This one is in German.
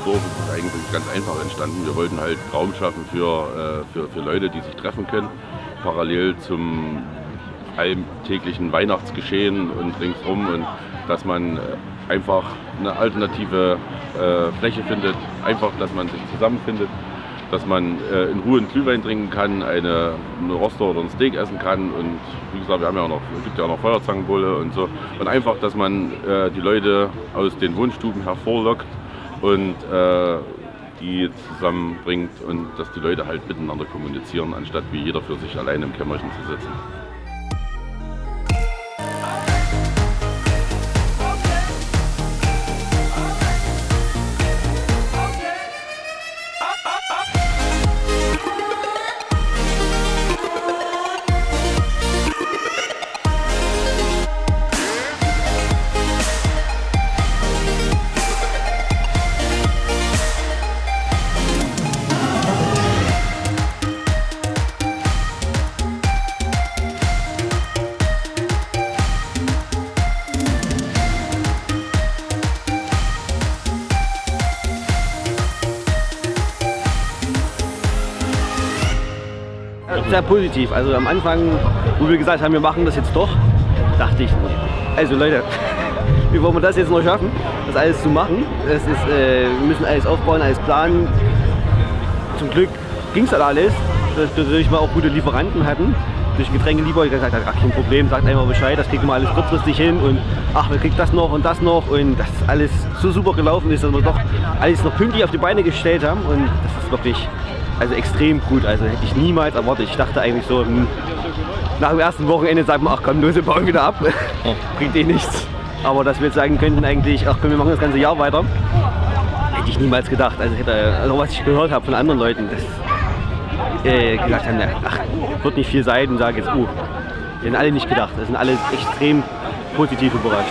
Dorf ist eigentlich ganz einfach entstanden. Wir wollten halt Raum schaffen für, äh, für, für Leute, die sich treffen können, parallel zum alltäglichen Weihnachtsgeschehen und ringsrum und dass man äh, einfach eine alternative äh, Fläche findet, einfach, dass man sich zusammenfindet, dass man äh, in Ruhe einen Glühwein trinken kann, eine, eine Roster oder ein Steak essen kann und wie gesagt, wir haben ja auch noch, es gibt ja auch noch Feuerzangenbulle und so und einfach, dass man äh, die Leute aus den Wohnstuben hervorlockt und äh, die zusammenbringt und dass die Leute halt miteinander kommunizieren, anstatt wie jeder für sich allein im Kämmerchen zu sitzen. Sehr positiv. Also am Anfang, wo wir gesagt haben, wir machen das jetzt doch, dachte ich, also Leute, wie wollen wir das jetzt noch schaffen, das alles zu machen? Das ist, äh, wir müssen alles aufbauen, alles planen. Zum Glück ging es dann alles, dass wir natürlich mal auch gute Lieferanten hatten. Durch Getränkelieferer gesagt hat, ach kein Problem, sagt einfach Bescheid, das kriegen wir alles kurzfristig hin und ach, wir kriegen das noch und das noch und das alles so super gelaufen ist, dass wir doch alles noch pünktlich auf die Beine gestellt haben und das ist wirklich also extrem gut. Also hätte ich niemals erwartet. Ich dachte eigentlich so, hm, nach dem ersten Wochenende sagt man, ach komm, wir bauen wieder ab. Bringt eh nichts. Aber dass wir jetzt sagen könnten eigentlich, ach komm, wir machen das ganze Jahr weiter, hätte ich niemals gedacht. Also, hätte, also was ich gehört habe von anderen Leuten, dass äh, gesagt haben, ach, wird nicht viel sein und sage jetzt, oh, uh, die haben alle nicht gedacht. Das sind alle extrem positiv überrascht.